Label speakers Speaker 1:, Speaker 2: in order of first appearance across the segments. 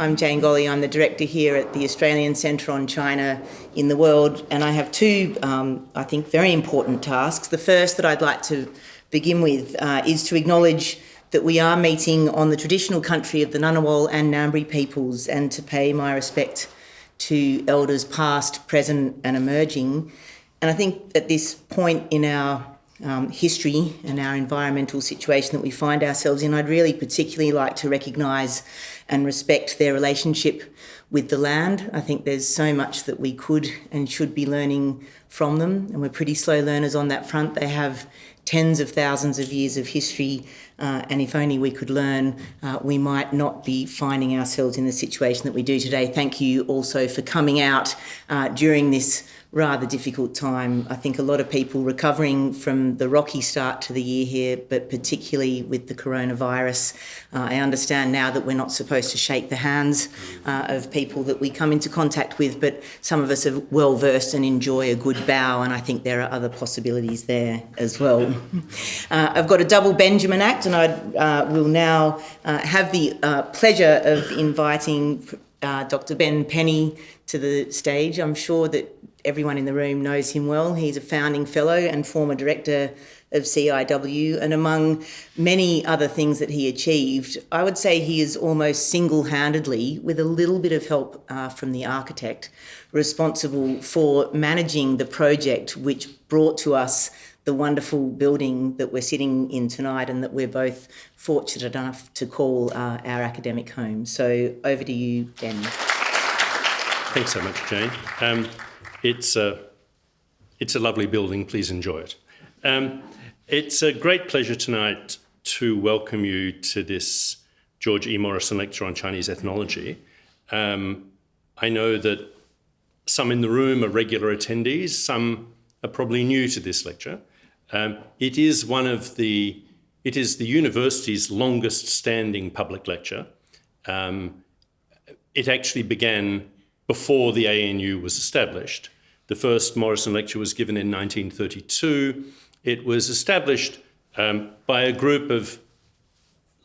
Speaker 1: I'm Jane Golley. I'm the director here at the Australian Centre on China in the World, and I have two, um, I think, very important tasks. The first that I'd like to begin with uh, is to acknowledge that we are meeting on the traditional country of the Ngunnawal and Ngambri peoples and to pay my respect to elders past, present, and emerging. And I think at this point in our um, history and our environmental situation that we find ourselves in, I'd really particularly like to recognise and respect their relationship with the land. I think there's so much that we could and should be learning from them, and we're pretty slow learners on that front. They have tens of thousands of years of history, uh, and if only we could learn, uh, we might not be finding ourselves in the situation that we do today. Thank you also for coming out uh, during this rather difficult time. I think a lot of people recovering from the rocky start to the year here, but particularly with the coronavirus. Uh, I understand now that we're not supposed to shake the hands uh, of people that we come into contact with, but some of us are well versed and enjoy a good bow, and I think there are other possibilities there as well. Uh, I've got a double Benjamin Act, and I uh, will now uh, have the uh, pleasure of inviting Dr. Ben Penny to the stage. I'm sure that everyone in the room knows him well. He's a founding fellow and former director of CIW, and among many other things that he achieved, I would say he is almost single handedly, with a little bit of help uh, from the architect, responsible for managing the project which brought to us the wonderful building that we're sitting in tonight and that we're both fortunate enough to call uh, our academic home. So over to you, Ben.
Speaker 2: Thanks so much, Jane. Um, it's a, it's a lovely building. Please enjoy it. Um, it's a great pleasure tonight to welcome you to this George E. Morrison lecture on Chinese ethnology. Um, I know that some in the room are regular attendees, some are probably new to this lecture. Um, it is one of the, it is the university's longest standing public lecture. Um, it actually began before the ANU was established. The first Morrison lecture was given in 1932. It was established um, by a group of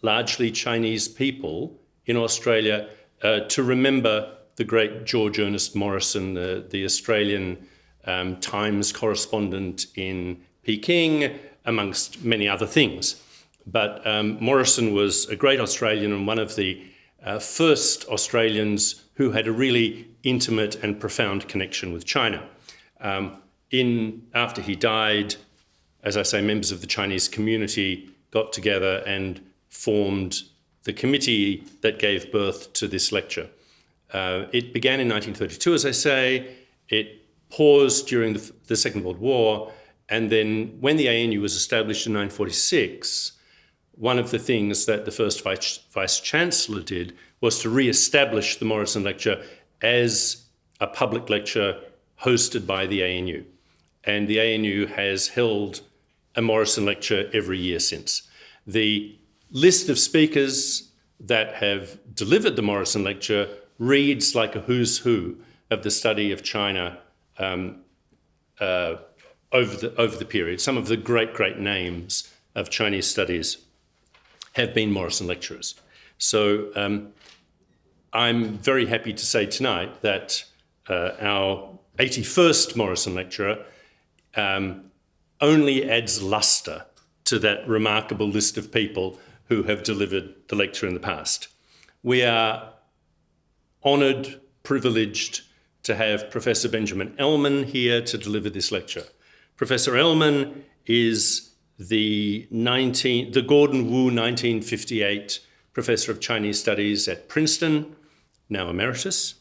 Speaker 2: largely Chinese people in Australia uh, to remember the great George Ernest Morrison, the, Australian um, Times correspondent in Peking, amongst many other things. But um, Morrison was a great Australian and one of the uh, first Australians who had a really intimate and profound connection with China. Um, in after he died, as I say, members of the Chinese community got together and formed the committee that gave birth to this lecture. Uh, it began in 1932, as I say. It paused during the, the, Second World War, and then when the ANU was established in 1946, one of the things that the first vice, vice chancellor did was to re-establish the Morrison Lecture as a public lecture hosted by the ANU. And the ANU has held a Morrison lecture every year since. The list of speakers that have delivered the Morrison lecture reads like a who's who of the study of China um, uh, over, the, over the period. Some of the great, great names of Chinese studies have been Morrison lecturers. So um, I'm very happy to say tonight that uh, our 81st Morrison lecturer um, only adds lustre to that remarkable list of people who have delivered the lecture in the past. We are honoured, privileged to have Professor Benjamin Elman here to deliver this lecture. Professor Elman is the, 19, the Gordon Wu 1958 Professor of Chinese Studies at Princeton, now emeritus.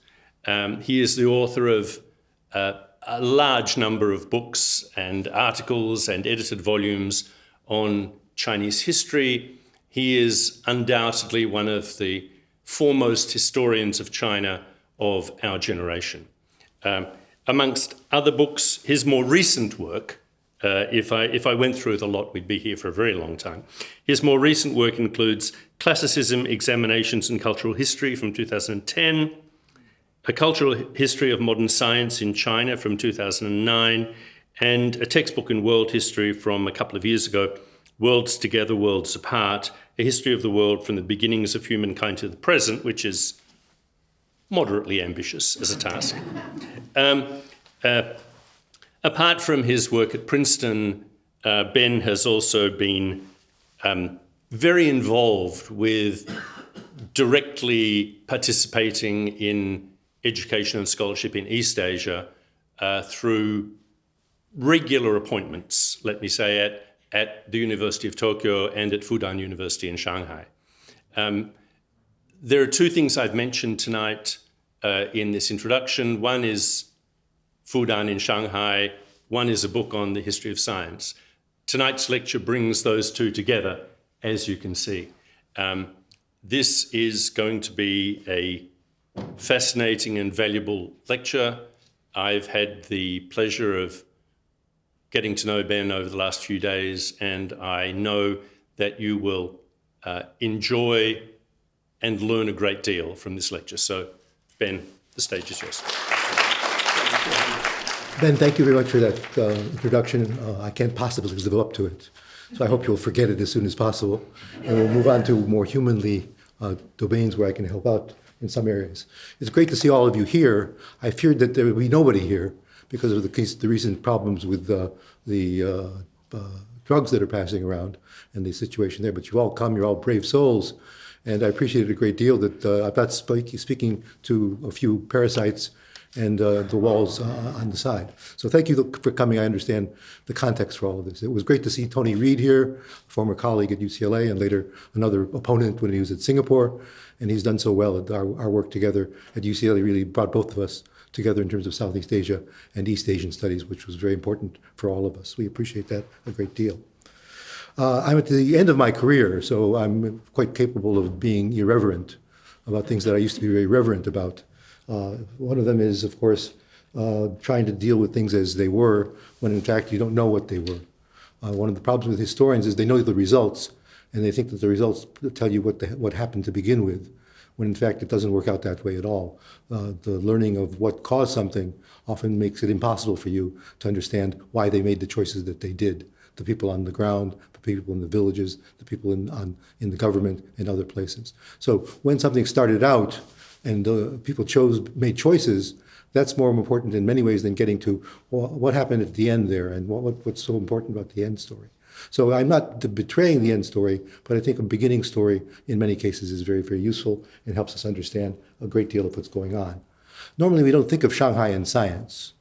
Speaker 2: Um, he is the author of uh, a large number of books and articles and edited volumes on Chinese history. He is undoubtedly one of the foremost historians of China of our generation. Um, amongst other books, his more recent work, uh, if, I, if I went through it a lot, we'd be here for a very long time. His more recent work includes Classicism, Examinations and Cultural History from 2010, A Cultural History of Modern Science in China from 2009, and a textbook in world history from a couple of years ago, Worlds Together, Worlds Apart, A History of the World from the Beginnings of Humankind to the Present, which is moderately ambitious as a task. Um, uh, apart from his work at Princeton, uh, Ben has also been um, very involved with directly participating in education and scholarship in East Asia uh, through regular appointments, let me say, at, at the University of Tokyo and at Fudan University in Shanghai. Um, there are two things I've mentioned tonight uh, in this introduction. One is Fudan in Shanghai, one is a book on the history of science. Tonight's lecture brings those two together, as you can see. Um, this is going to be a fascinating and valuable lecture. I've had the pleasure of getting to know Ben over the last few days, and I know that you will uh, enjoy and learn a great deal from this lecture. So, Ben, the stage is yours.
Speaker 3: Ben, thank you very much for that uh, introduction. Uh, I can't possibly live up to it. So I hope you'll forget it as soon as possible. And we'll move on to more humanly uh, domains where I can help out in some areas. It's great to see all of you here. I feared that there would be nobody here because of the, case, the recent problems with uh, the uh, uh, drugs that are passing around and the situation there. But you've all come, you're all brave souls. And I appreciate it a great deal that uh, not speak, speaking to a few parasites and uh, the walls uh, on the side. So thank you for coming. I understand the context for all of this. It was great to see Tony Reid here, former colleague at UCLA and later another opponent when he was at Singapore. And he's done so well. Our, our work together at UCLA really brought both of us together in terms of Southeast Asia and East Asian studies, which was very important for all of us. We appreciate that a great deal. Uh, I'm at the end of my career, so I'm quite capable of being irreverent about things that I used to be very reverent about. Uh, one of them is, of course, uh, trying to deal with things as they were, when in fact you don't know what they were. Uh, one of the problems with historians is they know the results, and they think that the results tell you what, the, what happened to begin with, when in fact it doesn't work out that way at all. Uh, the learning of what caused something often makes it impossible for you to understand why they made the choices that they did. The people on the ground, the people in the villages, the people in, on, in the government and other places. So when something started out and uh, people chose, made choices, that's more important in many ways than getting to well, what happened at the end there and what, what, what's so important about the end story. So I'm not betraying the end story, but I think a beginning story in many cases is very, very useful and helps us understand a great deal of what's going on. Normally, we don't think of Shanghai in science.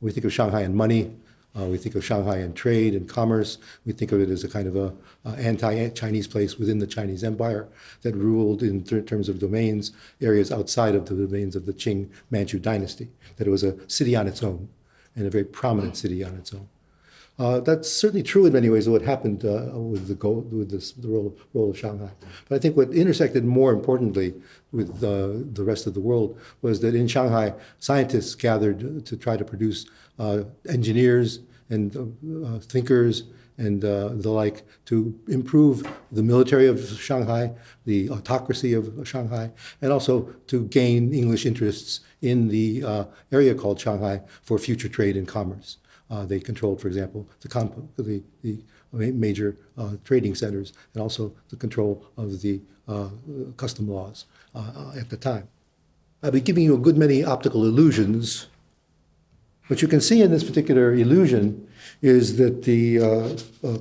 Speaker 3: We think of Shanghai in money, uh, we think of Shanghai and trade and commerce. We think of it as a kind of a, anti-Chinese place within the Chinese Empire that ruled in terms of domains areas outside of the domains of the Qing Manchu dynasty. That it was a city on its own and a very prominent city on its own. Uh, that's certainly true in many ways of what happened uh, with the goal, with this, the role, role of Shanghai. But I think what intersected more importantly with uh, the rest of the world was that in Shanghai, scientists gathered to try to produce engineers and uh, thinkers and uh, the like to improve the military of Shanghai, the autocracy of Shanghai, and also to gain English interests in the uh, area called Shanghai for future trade and commerce. Uh, they controlled, for example, the, the, the major uh, trading centers and also the control of the custom laws at the time. I'll be giving you a good many optical illusions what you can see in this particular illusion is that the, uh, uh,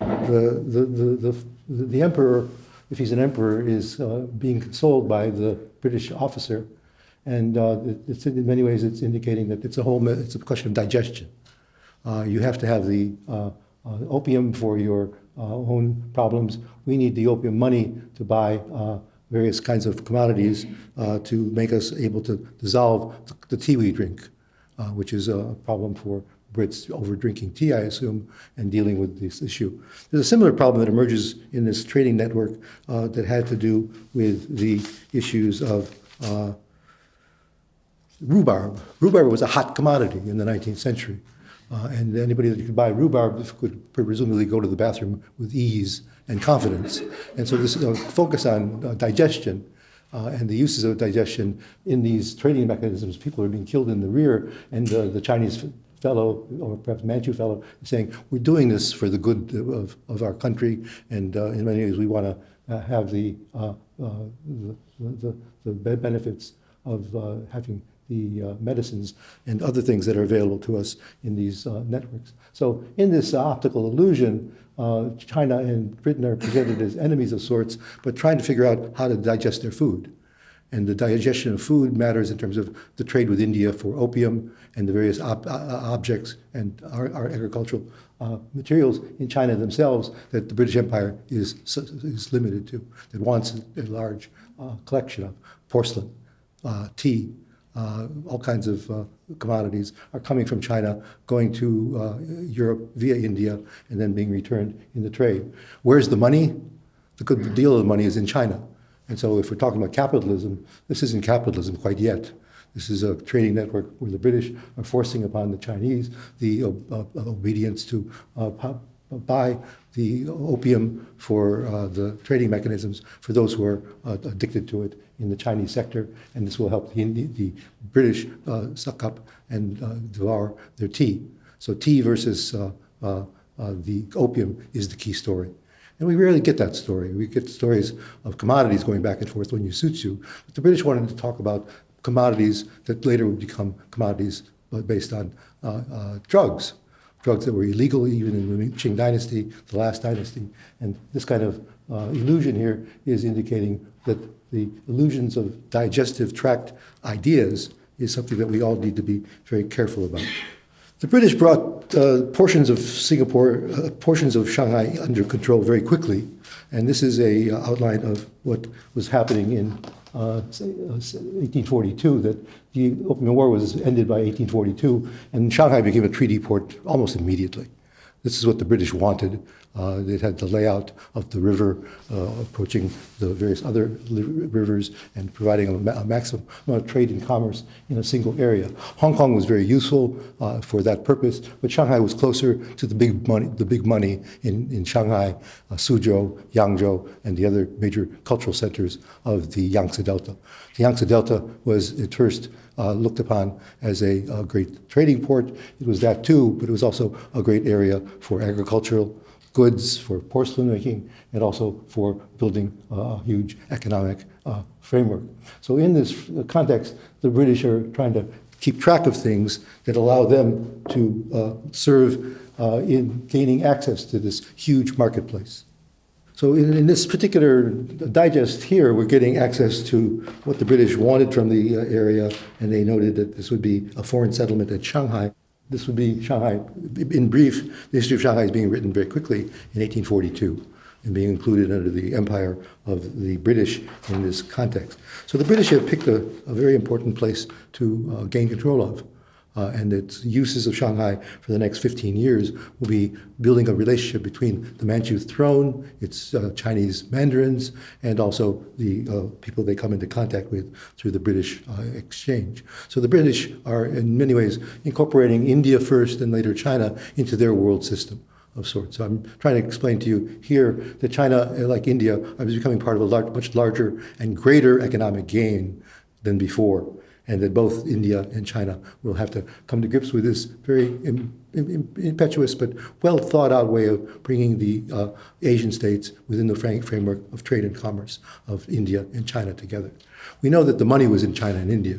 Speaker 3: the, the, the, the, the, emperor, if he's an emperor, is uh, being consoled by the British officer. And uh, it's in many ways, it's indicating that it's a whole, it's a question of digestion. Uh, you have to have the uh, opium for your own problems. We need the opium money to buy various kinds of commodities to make us able to dissolve the tea we drink uh, which is a problem for Brits over drinking tea, I assume, and dealing with this issue. There's a similar problem that emerges in this trading network uh, that had to do with the issues of uh, rhubarb. Rhubarb was a hot commodity in the 19th century. Uh, and anybody that could buy rhubarb could presumably go to the bathroom with ease and confidence. And so this uh, focus on uh, digestion uh, and the uses of digestion in these trading mechanisms, people are being killed in the rear, and uh, the Chinese fellow, or perhaps Manchu fellow, is saying, we're doing this for the good of, of our country, and uh, in many ways we want to uh, have the, uh, uh, the, the, the, benefits of uh, having the uh, medicines and other things that are available to us in these uh, networks. So in this optical illusion, uh, China and Britain are presented as enemies of sorts, but trying to figure out how to digest their food. And the digestion of food matters in terms of the trade with India for opium and the various ob- uh, objects and our, our agricultural uh, materials in China themselves that the British Empire is, is limited to, that wants a large uh, collection of porcelain, uh, tea, uh, all kinds of uh, commodities are coming from China, going to uh, Europe via India, and then being returned in the trade. Where's the money? The good deal of the money is in China. And so if we're talking about capitalism, this isn't capitalism quite yet. This is a trading network where the British are forcing upon the Chinese the uh, uh, obedience to uh, buy the opium for uh, the trading mechanisms for those who are uh, addicted to it in the Chinese sector, and this will help the, the British uh, suck up and devour their tea. So tea versus the opium is the key story. And we rarely get that story. We get stories of commodities going back and forth when you suits you. But the British wanted to talk about commodities that later would become commodities based on uh, uh, drugs, drugs that were illegal even in the Qing dynasty, the last dynasty. And this kind of uh, illusion here is indicating that the illusions of digestive tract ideas is something that we all need to be very careful about. The British brought uh, portions of Singapore, uh, portions of Shanghai under control very quickly, and this is a uh, outline of what was happening in 1842. Uh, that the Opium War was ended by 1842, and Shanghai became a treaty port almost immediately. This is what the British wanted. Uh, it had the layout of the river uh, approaching the various other rivers and providing a, ma- a, maximum amount of trade and commerce in a single area. Hong Kong was very useful uh, for that purpose, but Shanghai was closer to the big money, the big money in, in Shanghai, uh, Suzhou, Yangzhou, and the other major cultural centers of the Yangtze Delta. The Yangtze Delta was at first uh, looked upon as a, a, great trading port. It was that too, but it was also a great area for agricultural goods, for porcelain making, and also for building a huge economic uh, framework. So, in this context, the British are trying to keep track of things that allow them to uh, serve uh, in gaining access to this huge marketplace. So in, in, this particular digest here, we're getting access to what the British wanted from the area, and they noted that this would be a foreign settlement at Shanghai. This would be Shanghai. In brief, the history of Shanghai is being written very quickly in 1842 and being included under the empire of the British in this context. So the British have picked a, a very important place to uh, gain control of uh, and its uses of Shanghai for the next 15 years will be building a relationship between the Manchu throne, its uh, Chinese mandarins, and also the uh, people they come into contact with through the British uh, exchange. So the British are, in many ways, incorporating India first and later China into their world system of sorts. So I'm trying to explain to you here that China, like India, is becoming part of a large, much larger and greater economic gain than before and that both India and China will have to come to grips with this very Im, Im, impetuous but well thought out way of bringing the uh, Asian states within the framework of trade and commerce of India and China together. We know that the money was in China and India.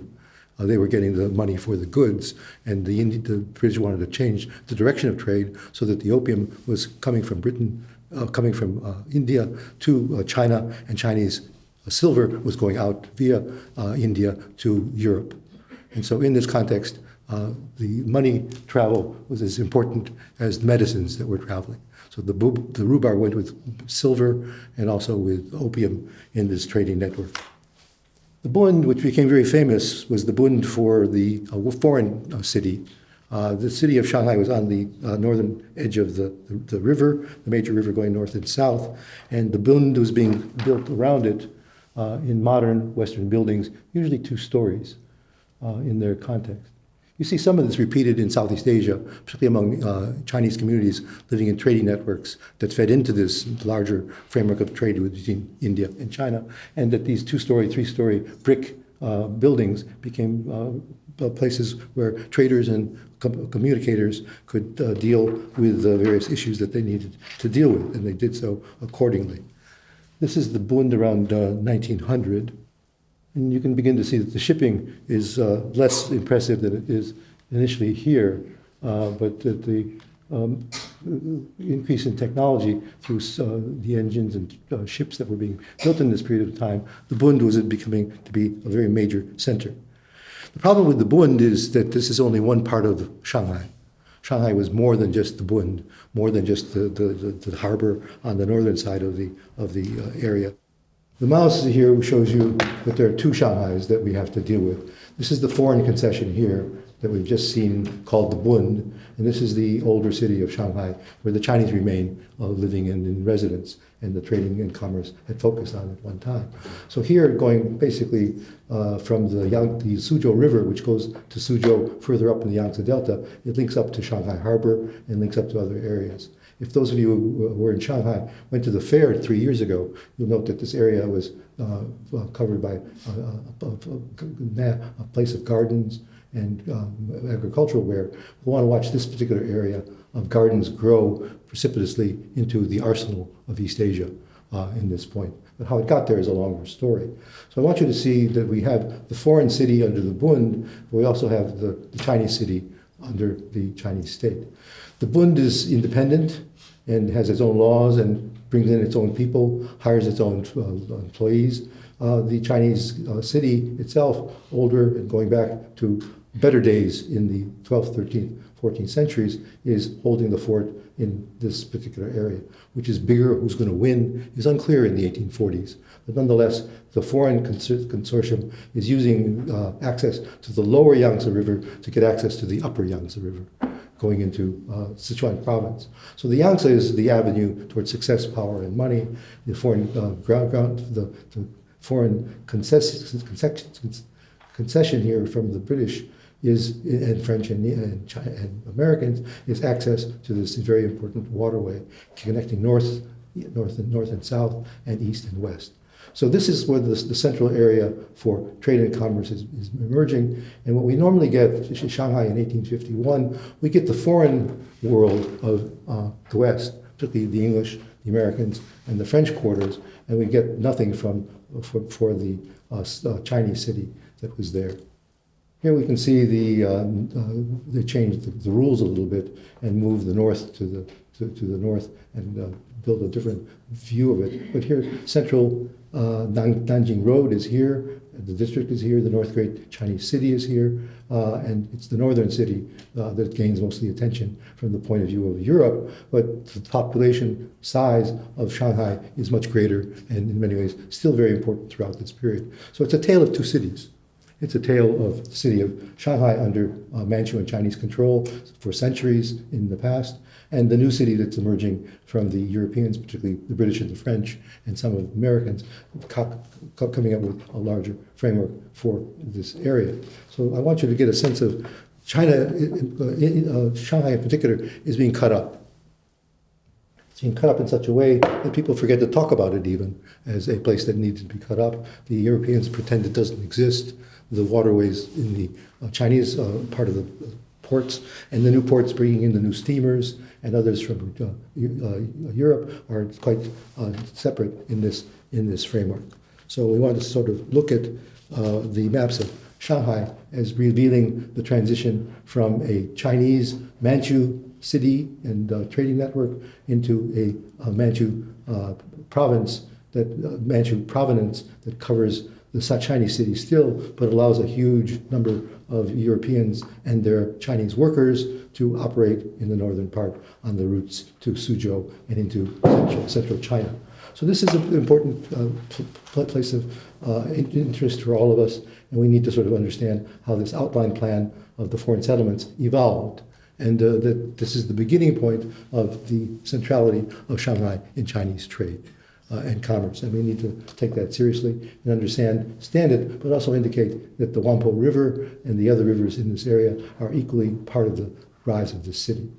Speaker 3: Uh, they were getting the money for the goods, and the, Indi- the British wanted to change the direction of trade so that the opium was coming from Britain, uh, coming from uh, India to uh, China, and Chinese silver was going out via uh, India to Europe. And so, in this context, uh, the money travel was as important as the medicines that were traveling. So the, the rhubarb went with silver and also with opium in this trading network. The Bund, which became very famous, was the Bund for the uh, foreign uh, city. Uh, the city of Shanghai was on the uh, northern edge of the, the, the, river, the major river going north and south, and the Bund was being built around it uh, in modern Western buildings, usually two stories uh, in their context. You see some of this repeated in Southeast Asia, particularly among uh, Chinese communities living in trading networks that fed into this larger framework of trade between India and China, and that these two story, three story brick uh, buildings became uh, places where traders and com- communicators could uh, deal with the various issues that they needed to deal with, and they did so accordingly. This is the Bund around uh, 1900. And you can begin to see that the shipping is uh, less impressive than it is initially here, uh, but that the um, increase in technology through uh, the engines and uh, ships that were being built in this period of time, the Bund was becoming to be a very major center. The problem with the Bund is that this is only one part of Shanghai. Shanghai was more than just the Bund, more than just the, the, the, the harbor on the northern side of the, of the uh, area. The mouse here shows you that there are two Shanghais that we have to deal with. This is the foreign concession here that we've just seen called the Bund, and this is the older city of Shanghai where the Chinese remain uh, living in, in residence and the trading and commerce had focused on at one time. So here, going basically uh, from the, Yang, the Suzhou River, which goes to Suzhou further up in the Yangtze Delta, it links up to Shanghai Harbor and links up to other areas. If those of you who were in Shanghai went to the fair three years ago, you'll note that this area was uh, covered by a, a, a, a, place of gardens and um, agricultural ware we want to watch this particular area of gardens grow precipitously into the arsenal of East Asia uh, in this point. But how it got there is a longer story. So I want you to see that we have the foreign city under the Bund, but we also have the, the Chinese city under the Chinese state. The Bund is independent and has its own laws and brings in its own people, hires its own uh, employees. Uh, the Chinese uh, city itself, older and going back to better days in the 12th, 13th, 14th centuries, is holding the fort in this particular area. Which is bigger, who's going to win, is unclear in the 1840s. But nonetheless, the foreign consor consortium is using uh, access to the lower Yangtze River to get access to the upper Yangtze River going into uh, Sichuan province. So the Yangtze is the avenue towards success, power, and money. The foreign uh, ground, ground the, the foreign concession here from the British is, and French and, and, China, and Americans, is access to this very important waterway connecting north, north and north and south, and east and west. So this is where the, the central area for trade and commerce is, is, emerging. And what we normally get Shanghai in 1851, we get the foreign world of uh, the West, particularly the English, the Americans, and the French quarters, and we get nothing from for, for the uh, uh, Chinese city that was there. Here we can see the, uh, uh, they changed the, the, rules a little bit and moved the north to the, to, to the north and uh, built a different view of it. But here, central uh, Nanjing Road is here, the district is here, the North Great Chinese City is here, uh, and it's the northern city uh, that gains most of the attention from the point of view of Europe. But the population size of Shanghai is much greater and in many ways still very important throughout this period. So it's a tale of two cities. It's a tale of the city of Shanghai under uh, Manchu and Chinese control for centuries in the past, and the new city that's emerging from the Europeans, particularly the British and the French, and some of the Americans, coming up with a larger framework for this area. So I want you to get a sense of China, uh, Shanghai in particular, is being cut up. It's being cut up in such a way that people forget to talk about it even as a place that needs to be cut up. The Europeans pretend it doesn't exist the waterways in the uh, Chinese uh, part of the ports, and the new ports bringing in the new steamers and others from uh, uh Europe are quite uh, separate in this in this framework. So we want to sort of look at uh, the maps of Shanghai as revealing the transition from a Chinese Manchu city and trading network into a, a Manchu province that Manchu provenance that covers the Chinese city still, but allows a huge number of Europeans and their Chinese workers to operate in the northern part on the routes to Suzhou and into central, central China. So this is an important uh, place of uh, interest for all of us, and we need to sort of understand how this outline plan of the foreign settlements evolved, and uh, that this is the beginning point of the centrality of Shanghai in Chinese trade uh, and commerce. And we need to take that seriously and understand, stand it, but also indicate that the Wampo River and the other rivers in this area are equally part of the rise of this city.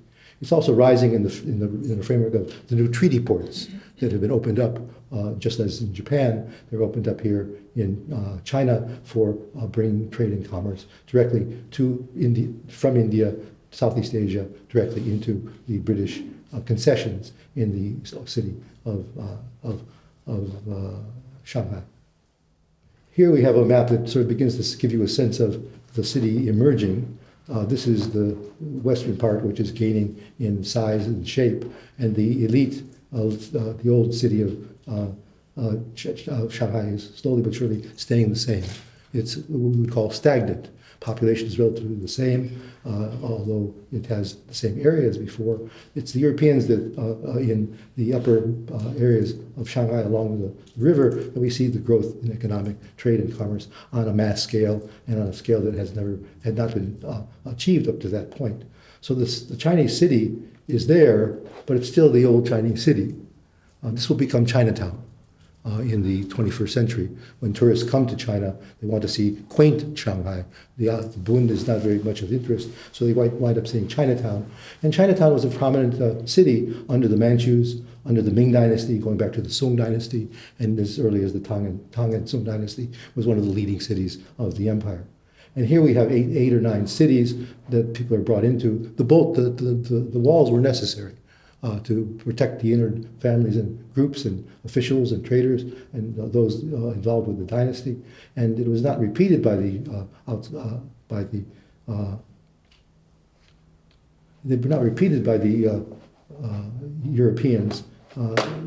Speaker 3: It's also rising in the, in the, in the framework of the new treaty ports that have been opened up, uh, just as in Japan, they're opened up here in uh, China for uh, bringing trade and commerce directly to India, from India, Southeast Asia, directly into the British concessions in the city of, uh, of, of uh, Shanghai. Here we have a map that sort of begins to give you a sense of the city emerging. Uh, this is the western part, which is gaining in size and shape, and the elite of uh, the old city of uh, uh, uh, Shanghai is slowly but surely staying the same. It's what we would call stagnant. Population is relatively the same, uh, although it has the same area as before. It's the Europeans that uh, uh, in the upper uh, areas of Shanghai along the river that we see the growth in economic trade and commerce on a mass scale and on a scale that has never had not been uh, achieved up to that point. So this, the Chinese city is there, but it's still the old Chinese city. This will become Chinatown uh, in the 21st century. When tourists come to China, they want to see quaint Shanghai. The, uh, the Bund is not very much of interest, so they wind, up seeing Chinatown. And Chinatown was a prominent uh, city under the Manchus, under the Ming Dynasty, going back to the Song Dynasty, and as early as the Tang and, Tang and Song Dynasty, was one of the leading cities of the empire. And here we have eight, eight or nine cities that people are brought into. The, bolt, the, the, the, the walls were necessary uh, to protect the inner families and groups and officials and traders and uh, those involved with the dynasty. And it was not repeated by the uh, out, uh, by the uh, they were not repeated by the Europeans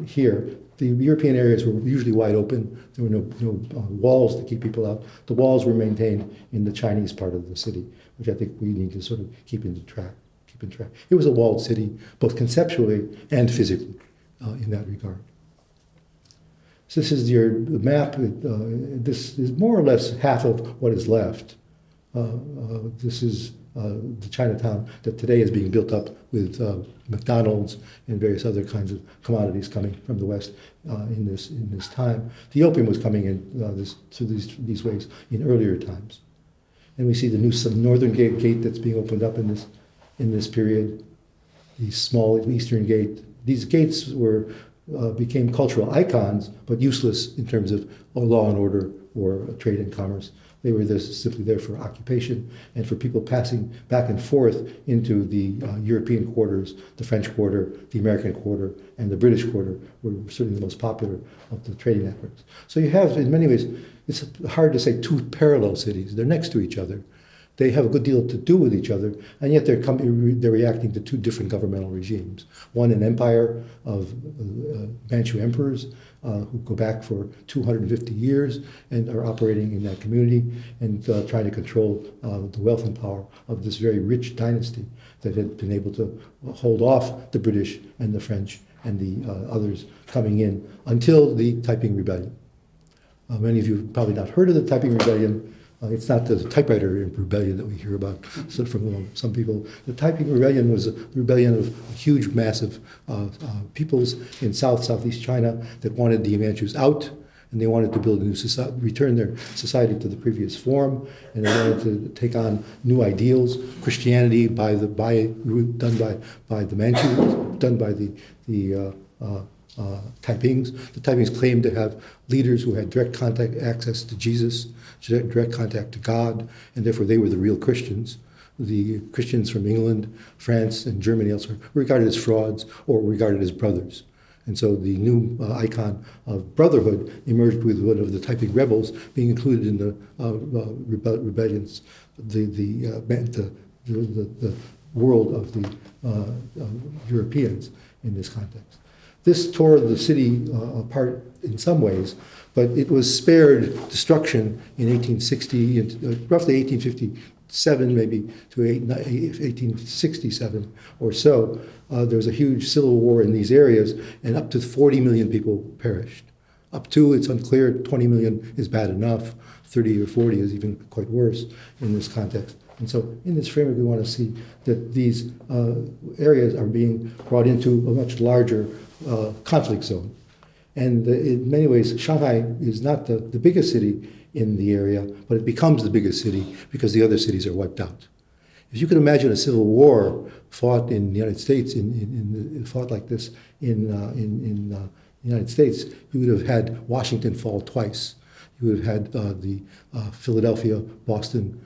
Speaker 3: here. The European areas were usually wide open. There were no, no walls to keep people out. The walls were maintained in the Chinese part of the city, which I think we need to sort of keep into track. Track. It was a walled city, both conceptually and physically, uh, in that regard. So this is your map. Uh, this is more or less half of what is left. Uh, uh, this is uh, the Chinatown that today is being built up with uh, McDonald's and various other kinds of commodities coming from the West in this in this time. The opium was coming in this, through these these ways in earlier times, and we see the new northern gate, gate that's being opened up in this in this period. The small eastern gate. These gates were uh, became cultural icons, but useless in terms of law and order or trade and commerce. They were there, simply there for occupation and for people passing back and forth into the uh, European quarters, the French quarter, the American quarter, and the British quarter were certainly the most popular of the trading networks. So you have, in many ways, it's hard to say two parallel cities. They're next to each other. They have a good deal to do with each other, and yet they're, they're reacting to two different governmental regimes. One, an empire of uh, Manchu emperors uh, who go back for 250 years and are operating in that community and uh, trying to control uh, the wealth and power of this very rich dynasty that had been able to hold off the British and the French and the uh, others coming in until the Taiping Rebellion. Uh, many of you have probably not heard of the Taiping Rebellion. Uh, it's not the typewriter rebellion that we hear about so from um, some people. The Taiping Rebellion was a rebellion of a huge, massive uh, uh, peoples in South, Southeast China that wanted the Manchus out, and they wanted to build a new society, return their society to the previous form, and they wanted to take on new ideals, Christianity by the by done by by the Manchus, done by the the uh, Taipings. The Taipings claimed to have leaders who had direct contact access to Jesus, direct contact to God, and therefore they were the real Christians. The Christians from England, France, and Germany elsewhere were regarded as frauds or regarded as brothers. And so the new uh, icon of brotherhood emerged with one of the Taiping rebels being included in the uh, uh, rebe- rebellions, the, the, uh, the, the, the, world of the uh, Europeans in this context. This tore the city uh, apart in some ways, but it was spared destruction in 1860, and, uh, roughly 1857, maybe to 1867 or so. Uh, there was a huge civil war in these areas, and up to 40 million people perished. Up to, it's unclear, 20 million is bad enough, 30 or 40 is even quite worse in this context. And so, in this framework, we want to see that these uh, areas are being brought into a much larger uh, conflict zone. And uh, in many ways, Shanghai is not the, the biggest city in the area, but it becomes the biggest city because the other cities are wiped out. If you could imagine a civil war fought in the United States, in, in, in fought like this in, uh, in, in uh, the United States, you would have had Washington fall twice. You would have had uh, the Philadelphia, Boston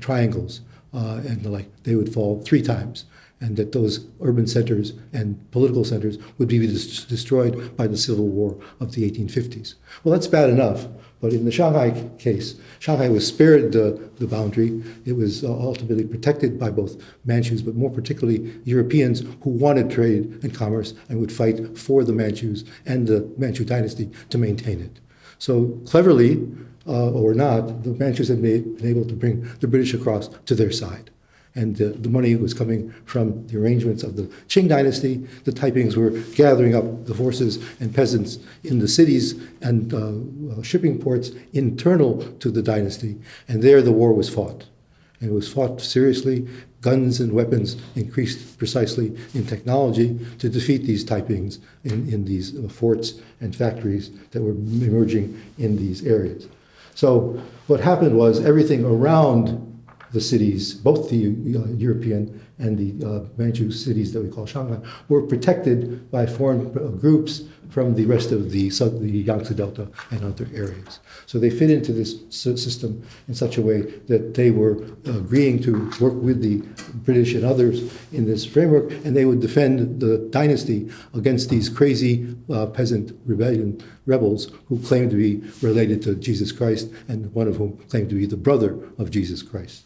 Speaker 3: triangles, and the like. They would fall three times and that those urban centers and political centers would be des- destroyed by the civil war of the 1850s. Well, that's bad enough, but in the Shanghai case, Shanghai was spared the, the boundary. It was uh, ultimately protected by both Manchus, but more particularly Europeans who wanted trade and commerce and would fight for the Manchus and the Manchu dynasty to maintain it. So cleverly, uh, or not, the Manchus had made, been able to bring the British across to their side. And the, money was coming from the arrangements of the Qing dynasty. The Taipings were gathering up the forces and peasants in the cities and uh, uh, shipping ports internal to the dynasty. And there the war was fought. And it was fought seriously. Guns and weapons increased precisely in technology to defeat these Taipings in, in these uh, forts and factories that were emerging in these areas. So what happened was everything around the cities, both the uh, European and the uh, Manchu cities that we call Shanghai, were protected by foreign uh, groups from the rest of the, the Yangtze Delta and other areas. So they fit into this system in such a way that they were agreeing to work with the British and others in this framework, and they would defend the dynasty against these crazy uh, peasant rebellion rebels who claimed to be related to Jesus Christ, and one of whom claimed to be the brother of Jesus Christ.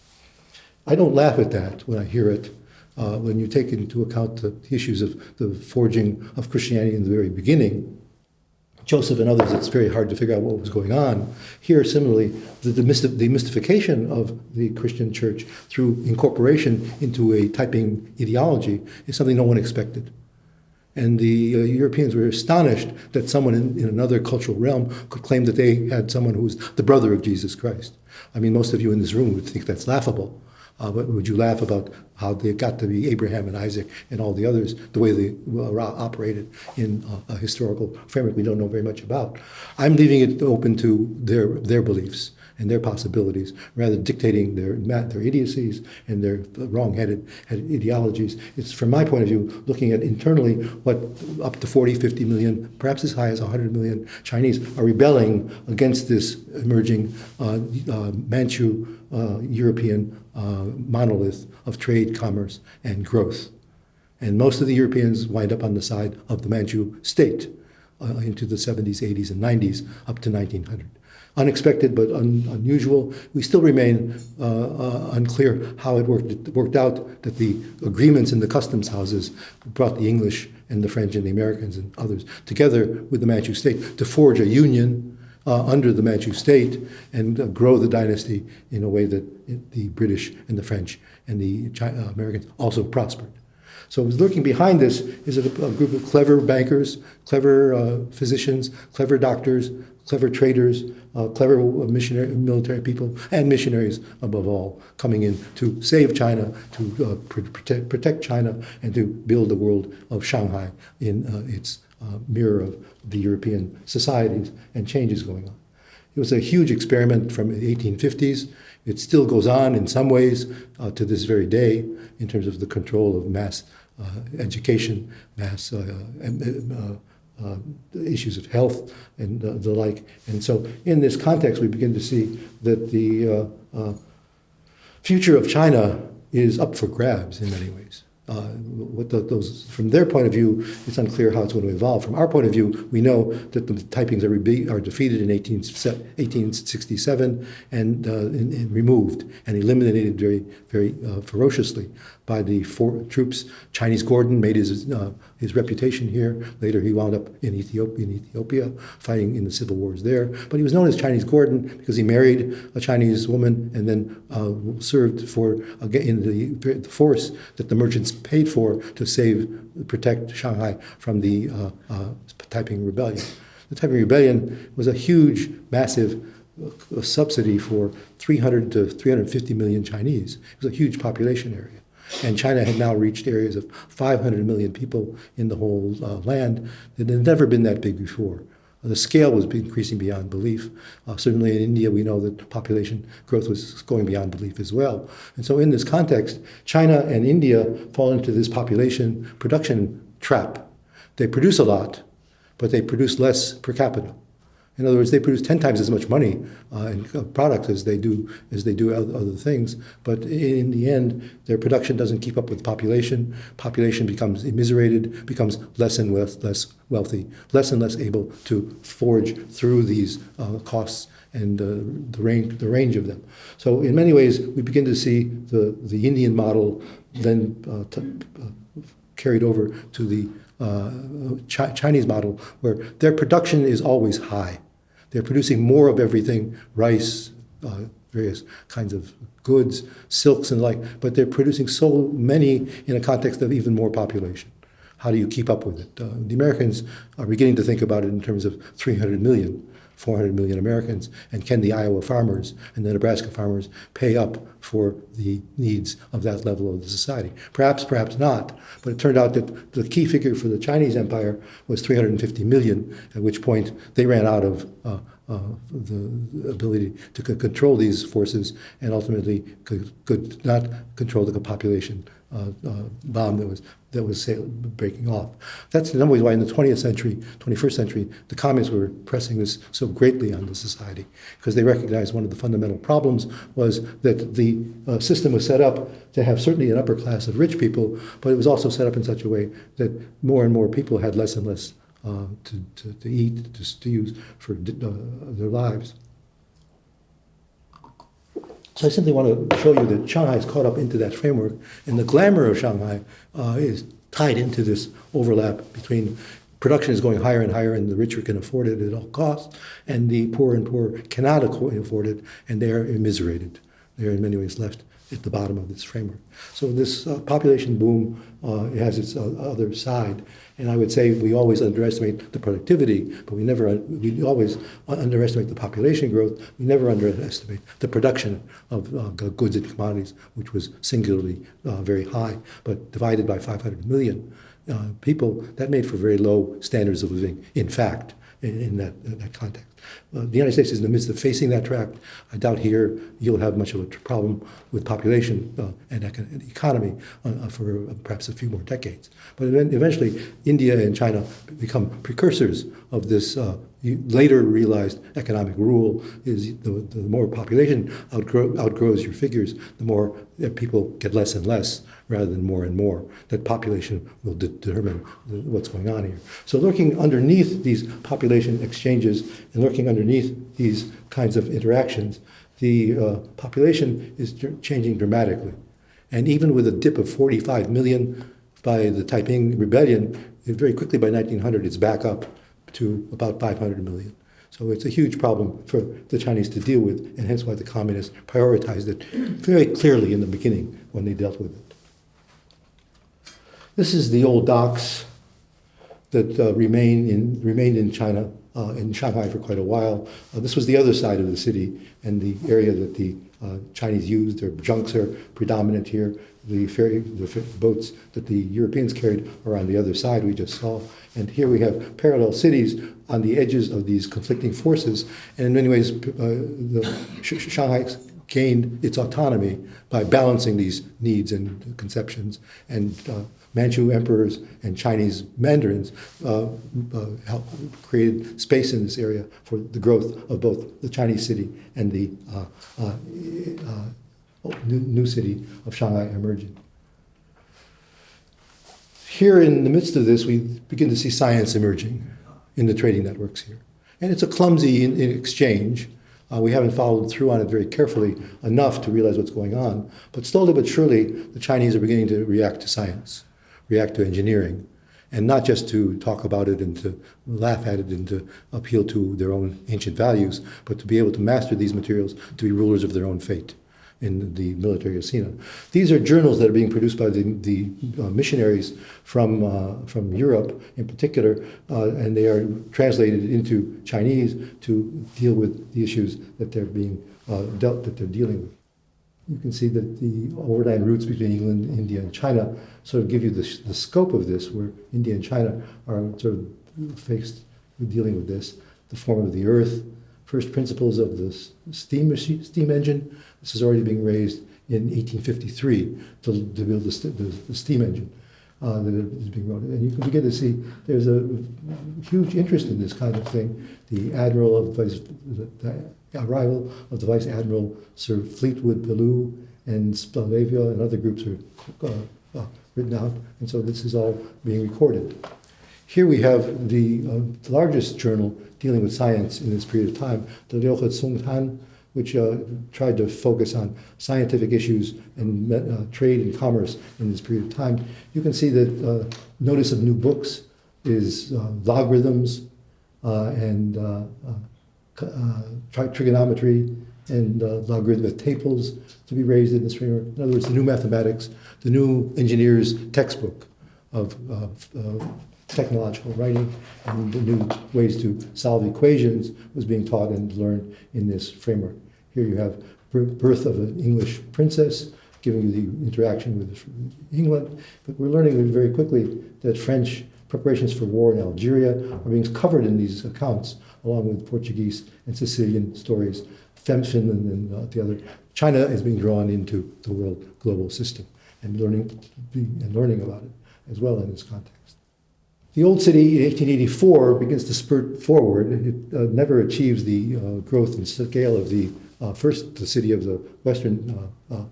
Speaker 3: I don't laugh at that when I hear it. Uh, when you take into account the issues of the forging of Christianity in the very beginning, Joseph and others, it's very hard to figure out what was going on. Here, similarly, the, mystification of the Christian church through incorporation into a Taiping ideology is something no one expected. And the uh, Europeans were astonished that someone in, in, another cultural realm could claim that they had someone who was the brother of Jesus Christ. I mean, most of you in this room would think that's laughable. Uh, but would you laugh about how they got to be Abraham and Isaac and all the others, the way they uh, operated in a historical framework we don't know very much about? I'm leaving it open to their, their beliefs and their possibilities, rather dictating their their idiocies and their wrong-headed ideologies. It's from my point of view, looking at internally what up to 40, 50 million, perhaps as high as 100 million Chinese are rebelling against this emerging uh, uh, Manchu uh, European uh, monolith of trade, commerce, and growth. And most of the Europeans wind up on the side of the Manchu state uh, into the 70s, 80s, and 90s up to 1900 unexpected but un, unusual. We still remain uh, uh, unclear how it worked, it worked out that the agreements in the customs houses brought the English and the French and the Americans and others together with the Manchu state to forge a union uh, under the Manchu state and uh, grow the dynasty in a way that it, the British and the French and the China, uh, Americans also prospered. So lurking behind this is a, a group of clever bankers, clever uh, physicians, clever doctors, clever traders, uh, clever missionary, military people, and missionaries above all, coming in to save China, to uh, protect, protect China, and to build the world of Shanghai in uh, its uh, mirror of the European societies and changes going on. It was a huge experiment from the 1850s. It still goes on in some ways uh, to this very day in terms of the control of mass uh, education, mass uh, issues of health and uh, the like. And so, in this context, we begin to see that the uh, uh future of China is up for grabs in many ways. Uh, what the, those, from their point of view, it's unclear how it's going to evolve. From our point of view, we know that the Taipings are, re- are defeated in 18, 1867 and, uh, and, and, removed and eliminated very, very ferociously by the troops. Chinese Gordon made his, uh, his reputation here. Later, he wound up in Ethiopia, in Ethiopia, fighting in the civil wars there. But he was known as Chinese Gordon because he married a Chinese woman and then uh, served for in the, the force that the merchants paid for to save, protect Shanghai from the uh, uh, Taiping Rebellion. The Taiping Rebellion was a huge, massive uh, subsidy for 300 to 350 million Chinese. It was a huge population area. And China had now reached areas of 500 million people in the whole uh, land that had never been that big before. The scale was increasing beyond belief. Uh, certainly in India, we know that population growth was going beyond belief as well. And so, in this context, China and India fall into this population production trap. They produce a lot, but they produce less per capita. In other words, they produce 10 times as much money uh, in products as they do as they do other things. But in the end, their production doesn't keep up with population. Population becomes immiserated, becomes less and less, less wealthy, less and less able to forge through these uh, costs and uh, the range the range of them. So in many ways, we begin to see the the Indian model then uh, uh, carried over to the uh, Chi- Chinese model, where their production is always high. They're producing more of everything, rice, uh, various kinds of goods, silks and like, but they're producing so many in a context of even more population. How do you keep up with it? Uh, the Americans are beginning to think about it in terms of 300 million. 400 million Americans, and can the Iowa farmers and the Nebraska farmers pay up for the needs of that level of the society? Perhaps, perhaps not, but it turned out that the key figure for the Chinese empire was 350 million, at which point they ran out of uh, uh, the ability to control these forces and ultimately could, could not control the population uh, uh, bomb that was that was breaking off. That's in some ways why in the 20th century, 21st century, the communists were pressing this so greatly on the society because they recognized one of the fundamental problems was that the uh, system was set up to have certainly an upper class of rich people, but it was also set up in such a way that more and more people had less and less uh, to, to, to eat, to, to use for uh, their lives. So I simply want to show you that Shanghai is caught up into that framework, and the glamour of Shanghai uh, is tied into this overlap between production is going higher and higher, and the richer can afford it at all costs, and the poor and poor cannot afford it, and they are immiserated. They are in many ways left at the bottom of this framework. So this uh, population boom uh, has its uh, other side, and I would say we always underestimate the productivity, but we never we always underestimate the population growth. We never underestimate the production of uh, goods and commodities, which was singularly uh, very high, but divided by 500 million people, that made for very low standards of living. In fact, in, in that, in that context. Uh, the United States is in the midst of facing that track. I doubt here you'll have much of a problem with population uh, and, econ- and economy uh, for perhaps a few more decades. But eventually, India and China become precursors of this uh, later realized economic rule is the, the more population outgrow, outgrows your figures, the more people get less and less rather than more and more. That population will de- determine what's going on here. So looking underneath these population exchanges and looking underneath these kinds of interactions, the uh, population is changing dramatically. And even with a dip of 45 million by the Taiping Rebellion, very quickly by 1900, it's back up to about 500 million. So it's a huge problem for the Chinese to deal with, and hence why the communists prioritized it very clearly in the beginning when they dealt with it. This is the old docks that uh, remain in, remained in China, uh, in Shanghai for quite a while. Uh, this was the other side of the city and the area that the uh, Chinese used. Their junks are predominant here. The ferry, the boats that the Europeans carried are on the other side we just saw. And here we have parallel cities on the edges of these conflicting forces. And in many ways, uh, the Sh- Shanghai gained its autonomy by balancing these needs and conceptions. And uh, Manchu emperors and Chinese mandarins uh, uh, created space in this area for the growth of both the Chinese city and the uh, uh, uh, new, new city of Shanghai emerging. Here, in the midst of this, we begin to see science emerging in the trading networks here. And it's a clumsy in, in exchange. Uh, we haven't followed through on it very carefully enough to realize what's going on. But slowly but surely, the Chinese are beginning to react to science, react to engineering, and not just to talk about it and to laugh at it and to appeal to their own ancient values, but to be able to master these materials, to be rulers of their own fate in the military arena. These are journals that are being produced by the, the uh, missionaries from, uh, from Europe in particular, uh, and they are translated into Chinese to deal with the issues that they're being uh, dealt, that they're dealing with. You can see that the overland routes between England, India, and China sort of give you the, the scope of this, where India and China are sort of faced with dealing with this, the form of the earth, first principles of the steam machine, steam engine. This is already being raised in 1853 to, to build the, the, the steam engine. uh, that is being wrote. And you can begin to see there's a huge interest in this kind of thing. The admiral of the, the arrival of the vice admiral Sir Fleetwood Pellew and Splavia and other groups are uh, uh, written out, and so this is all being recorded. Here we have the uh, largest journal dealing with science in this period of time, the Liuhe Congtan, which uh, tried to focus on scientific issues and uh, trade and commerce in this period of time. You can see that uh, notice of new books is logarithms and Uh, trigonometry and uh, logarithmic tables to be raised in this framework. In other words, the new mathematics, the new engineer's textbook uh, of technological writing and the new ways to solve equations was being taught and learned in this framework. Here you have birth of an English princess, giving you the interaction with England. But we're learning very quickly that French preparations for war in Algeria are being covered in these accounts, along with Portuguese and Sicilian stories, Finland and uh, the other. China is being drawn into the world global system and learning, and learning about it as well in this context. The old city in 1884 begins to spurt forward. It uh, never achieves the uh, growth and scale of the uh, first the city of the Western uh, uh,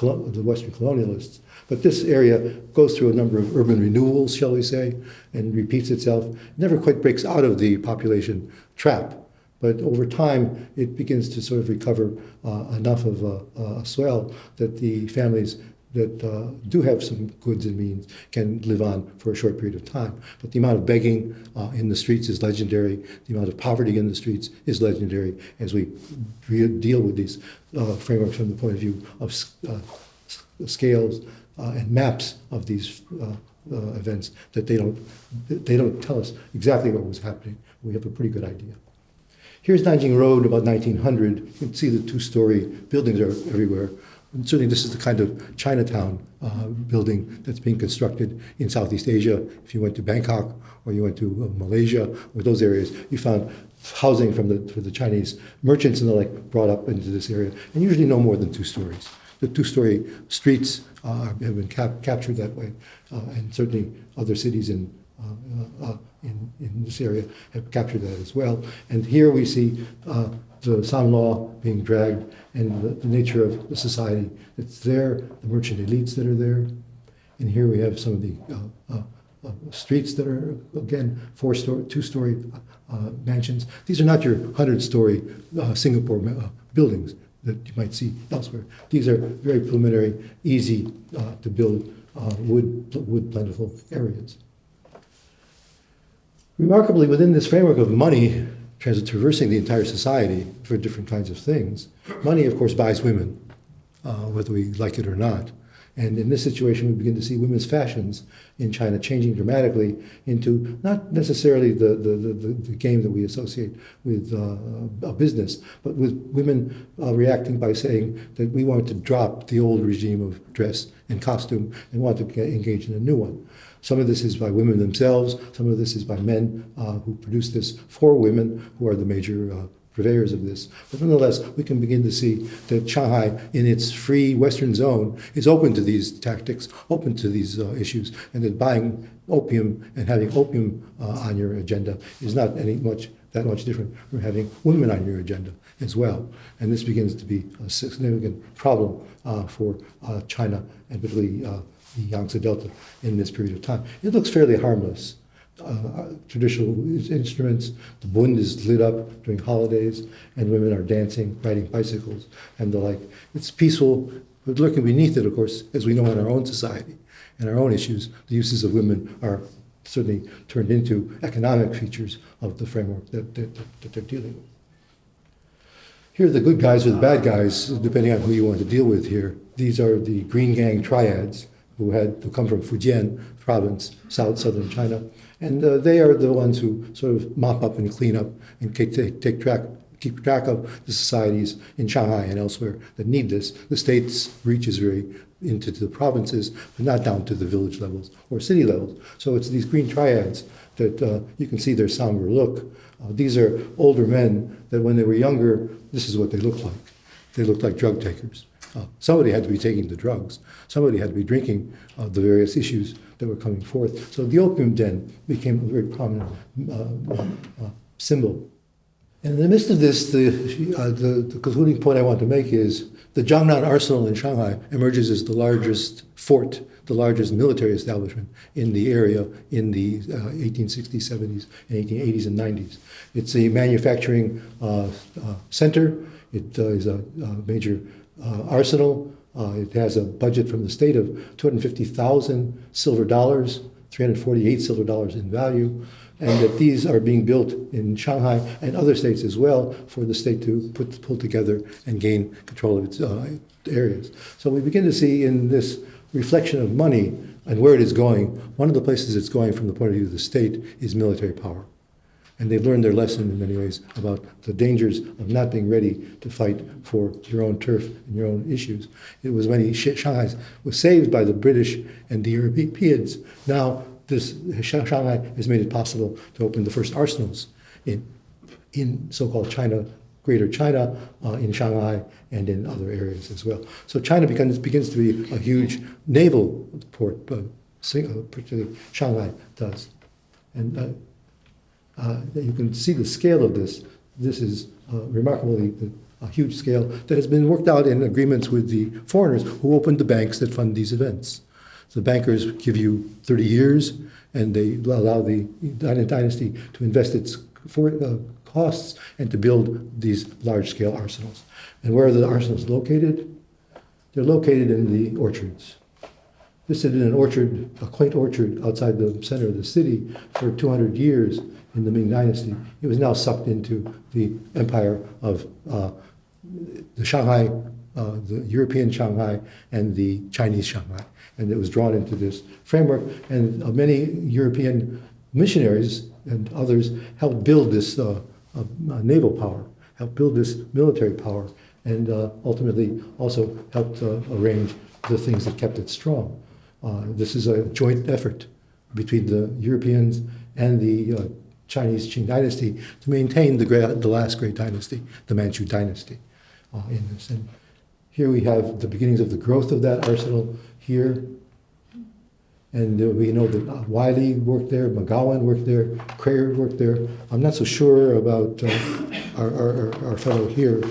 Speaker 3: the Western colonialists. But this area goes through a number of urban renewals, shall we say, and repeats itself. Never quite breaks out of the population trap. But over time, it begins to sort of recover uh, enough of a, a swell that the families that uh, do have some goods and means can live on for a short period of time. But the amount of begging uh, in the streets is legendary. The amount of poverty in the streets is legendary as we deal with these uh, frameworks from the point of view of uh, scales uh, and maps of these uh, events that they don't, they don't tell us exactly what was happening. We have a pretty good idea. Here's Nanjing Road about 1900. You can see the two-story buildings are everywhere. And certainly this is the kind of Chinatown uh, building that's being constructed in Southeast Asia. If you went to Bangkok or you went to uh, Malaysia or those areas, you found housing from the, for the Chinese merchants and the like brought up into this area, and usually no more than two stories. The two-story streets uh, have been cap captured that way, uh, and certainly other cities in uh, uh, in, in this area have captured that as well. And here we see uh, the San Law being dragged and the, the, nature of the society that's there, the merchant elites that are there. And here we have some of the uh, uh, uh streets that are, again, four-story, two-story uh, mansions. These are not your 100-story Singapore buildings that you might see elsewhere. These are very preliminary, easy to build wood, wood plentiful areas. Remarkably, within this framework of money traversing the entire society for different kinds of things, money, of course, buys women, uh, whether we like it or not. And in this situation, we begin to see women's fashions in China changing dramatically into not necessarily the, the, the, the game that we associate with uh, a business, but with women uh, reacting by saying that we want to drop the old regime of dress and costume and want to engage in a new one. Some of this is by women themselves, some of this is by men uh, who produce this for women, who are the major uh, purveyors of this. But nonetheless, we can begin to see that Shanghai, in its free Western zone, is open to these tactics, open to these uh, issues, and that buying opium and having opium uh, on your agenda is not any much that much different from having women on your agenda as well. And this begins to be a significant problem uh, for uh, China and particularly uh, the Yangtze Delta in this period of time. It looks fairly harmless. Uh, traditional instruments, the bund is lit up during holidays, and women are dancing, riding bicycles, and the like. It's peaceful, but lurking beneath it, of course, as we know in our own society and our own issues, the uses of women are certainly turned into economic features of the framework that, that, that they're dealing with. Here are the good guys or the bad guys, depending on who you want to deal with here. These are the Green Gang triads who had to come from Fujian province, south southern China, and uh, they are the ones who sort of mop up and clean up and take, take track keep track of the societies in Shanghai and elsewhere that need this. The state's reach is very into the provinces, but not down to the village levels or city levels. So it's these green triads that uh, you can see their somber look. Uh, these are older men that when they were younger, this is what they looked like. They looked like drug takers. Uh, somebody had to be taking the drugs. Somebody had to be drinking uh, the various issues that were coming forth. So the opium den became a very prominent uh, uh, symbol. And in the midst of this, the, uh, the, the concluding point I want to make is the Jiangnan Arsenal in Shanghai emerges as the largest fort, the largest military establishment in the area in the uh, 1860s, 70s, and 1880s and 90s. It's a manufacturing uh, uh, center. It uh, is a, a major uh, arsenal. Uh, it has a budget from the state of 250,000 silver dollars, 348 silver dollars in value and that these are being built in Shanghai and other states as well for the state to put, pull together and gain control of its uh, areas. So we begin to see in this reflection of money and where it is going, one of the places it's going from the point of view of the state is military power. And they've learned their lesson in many ways about the dangers of not being ready to fight for your own turf and your own issues. It was when Shanghai was saved by the British and the Europeans. Now this Shanghai has made it possible to open the first arsenals in, in so-called China, Greater China, uh, in Shanghai, and in other areas as well. So China begins, begins to be a huge naval port, uh, particularly Shanghai does. And uh, uh, you can see the scale of this. This is uh, remarkably a huge scale that has been worked out in agreements with the foreigners who opened the banks that fund these events. The bankers give you 30 years, and they allow the dynasty to invest its for, uh, costs and to build these large-scale arsenals. And where are the arsenals located? They're located in the orchards. This had been an orchard, a quaint orchard outside the center of the city for 200 years in the Ming Dynasty. It was now sucked into the empire of uh, the Shanghai, uh, the European Shanghai, and the Chinese Shanghai and it was drawn into this framework. And uh, many European missionaries and others helped build this uh, uh, naval power, helped build this military power, and uh, ultimately also helped uh, arrange the things that kept it strong. Uh, this is a joint effort between the Europeans and the Chinese Qing dynasty to maintain the, great, the last great dynasty, the Manchu dynasty. in this. And here we have the beginnings of the growth of that arsenal here. And uh, we know that uh, Wylie worked there, Macgowan worked there, Kreyer worked there. I'm not so sure about uh, our, our, our, fellow here,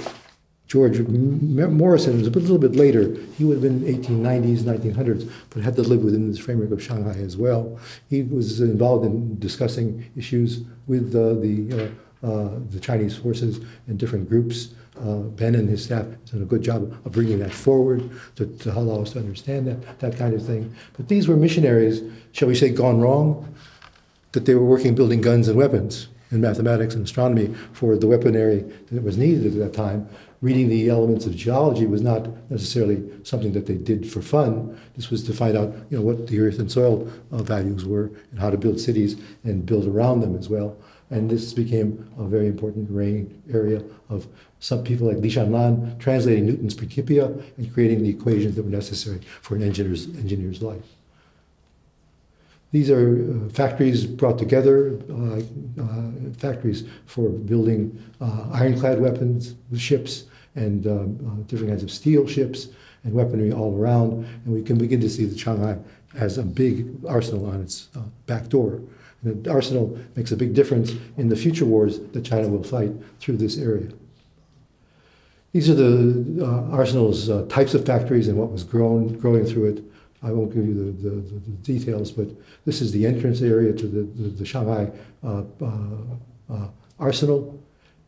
Speaker 3: George Morrison was a little bit later. He would have been 1890s, 1900s, but had to live within this framework of Shanghai as well. He was involved in discussing issues with uh, the, uh, uh, the Chinese forces and different groups. Uh, ben and his staff did a good job of bringing that forward to, to allow us to understand that, that kind of thing. But these were missionaries, shall we say, gone wrong, that they were working building guns and weapons in mathematics and astronomy for the weaponry that was needed at that time. Reading the elements of geology was not necessarily something that they did for fun. This was to find out, you know, what the earth and soil uh, values were and how to build cities and build around them as well. And this became a very important area of some people like Li Shanlan translating Newton's Principia and creating the equations that were necessary for an engineer's, engineer's life. These are uh, factories brought together, uh, uh, factories for building uh, ironclad weapons, ships, and uh, different kinds of steel ships and weaponry all around. And we can begin to see that Shanghai has a big arsenal on its uh, back door. And the arsenal makes a big difference in the future wars that China will fight through this area. These are the uh, arsenal's uh, types of factories and what was grown, growing through it. I won't give you the, the, the details, but this is the entrance area to the, the, the Shanghai uh, uh arsenal.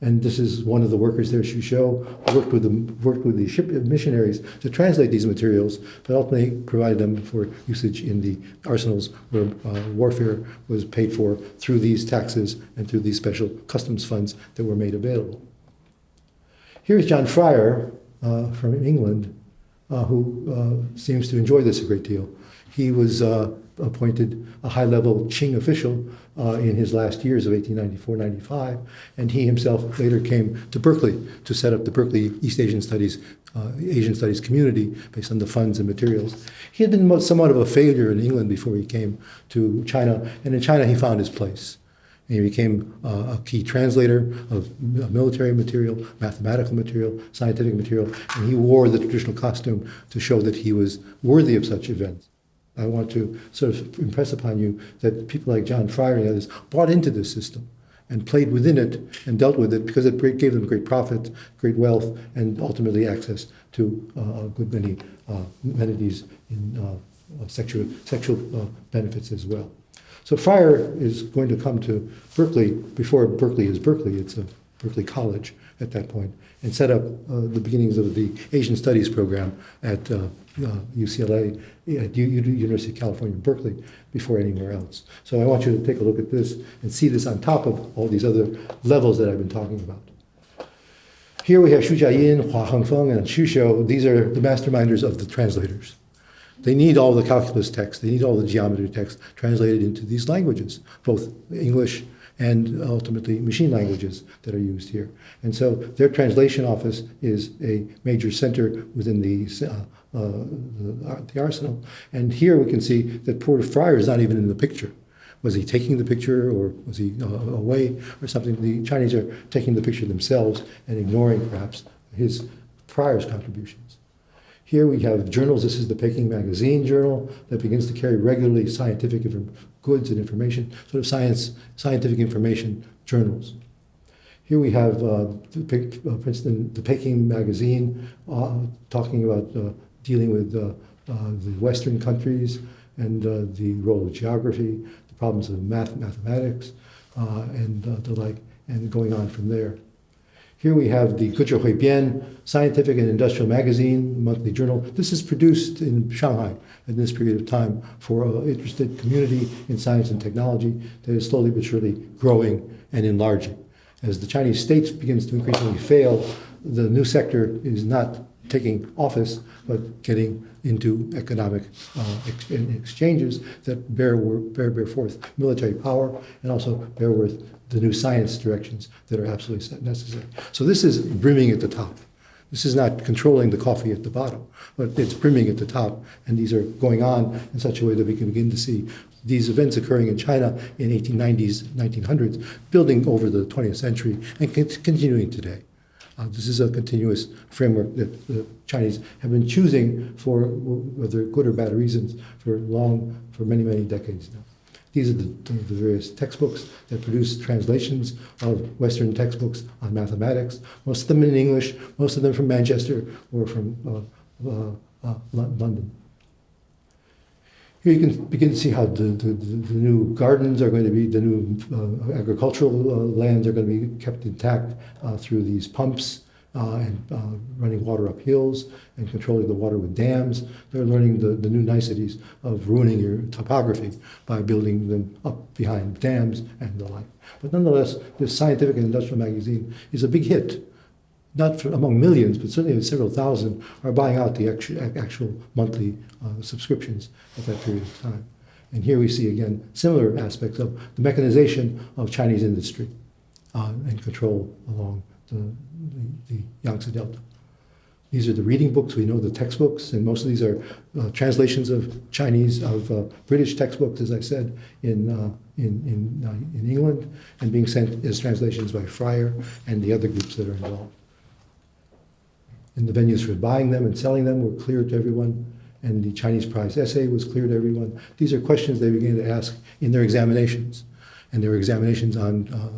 Speaker 3: And this is one of the workers there, Xu Shou, worked with, them, worked with the ship missionaries to translate these materials, but ultimately provided them for usage in the arsenals where uh, warfare was paid for through these taxes and through these special customs funds that were made available. Here's John Fryer uh, from England, uh, who uh, seems to enjoy this a great deal. He was uh, appointed a high-level Qing official uh, in his last years of 1894-95, and he himself later came to Berkeley to set up the Berkeley East Asian Studies uh, Asian Studies community based on the funds and materials. He had been somewhat of a failure in England before he came to China, and in China he found his place. And he became uh, a key translator of military material, mathematical material, scientific material, and he wore the traditional costume to show that he was worthy of such events. I want to sort of impress upon you that people like John Fryer and others bought into this system and played within it and dealt with it because it gave them great profit, great wealth, and ultimately access to uh, a good many uh, amenities in uh, sexual, sexual uh, benefits as well. So Fryer is going to come to Berkeley, before Berkeley is Berkeley, it's a Berkeley College at that point, and set up uh, the beginnings of the Asian Studies program at uh, uh, UCLA, at U- University of California, Berkeley, before anywhere else. So I want you to take a look at this and see this on top of all these other levels that I've been talking about. Here we have Xu Jianyin, Hua Hengfang, and Xu Shou. These are the masterminders of the translators. They need all the calculus text, they need all the geometry text translated into these languages, both English and ultimately machine languages that are used here. And so their translation office is a major center within the, uh, uh, the, arsenal. And here we can see that poor Fryer is not even in the picture. Was he taking the picture or was he uh, away or something? The Chinese are taking the picture themselves and ignoring perhaps his Fryer's contributions. Here we have journals. This is the Peking Magazine journal that begins to carry regularly scientific goods and information, sort of science, scientific information journals. Here we have uh, uh, Princeton, the Peking Magazine uh, talking about uh, dealing with uh, uh, the Western countries and the role of geography, the problems of math, mathematics, and the like, and going on from there. Here we have the Gezhi Huibian Scientific and Industrial Magazine, monthly journal. This is produced in Shanghai in this period of time for an interested community in science and technology that is slowly but surely growing and enlarging. As the Chinese state begins to increasingly fail, the new sector is not taking office, but getting into economic uh, ex- exchanges that bear, bear, bear forth military power and also bear forth the new science directions that are absolutely necessary. So this is brimming at the top. This is not controlling the coffee at the bottom, but it's brimming at the top, and these are going on in such a way that we can begin to see these events occurring in China in 1890s, 1900s, building over the 20th century and continuing today. Uh, this is a continuous framework that the Chinese have been choosing for whether good or bad reasons for long, for many, many decades now. These are the, the various textbooks that produce translations of Western textbooks on mathematics, most of them in English, most of them from Manchester or from uh, uh, uh, London. Here you can begin to see how the, the, the, new gardens are going to be, the new uh, agricultural uh, lands are going to be kept intact uh, through these pumps uh, and uh, running water up hills and controlling the water with dams. They're learning the, the new niceties of ruining your topography by building them up behind dams and the like. But nonetheless, this scientific and industrial magazine is a big hit. Not for, among millions, but certainly several thousand are buying out the actual, actual monthly uh, subscriptions at that period of time. And here we see again similar aspects of the mechanization of Chinese industry uh, and control along the, the, the Yangtze Delta. These are the reading books. We know the textbooks, and most of these are uh, translations of Chinese, of uh, British textbooks, as I said, in, uh, in, in, uh, in England, and being sent as translations by Fryer and the other groups that are involved. And the venues for buying them and selling them were clear to everyone, and the Chinese prize essay was clear to everyone. These are questions they began to ask in their examinations and there were examinations on uh,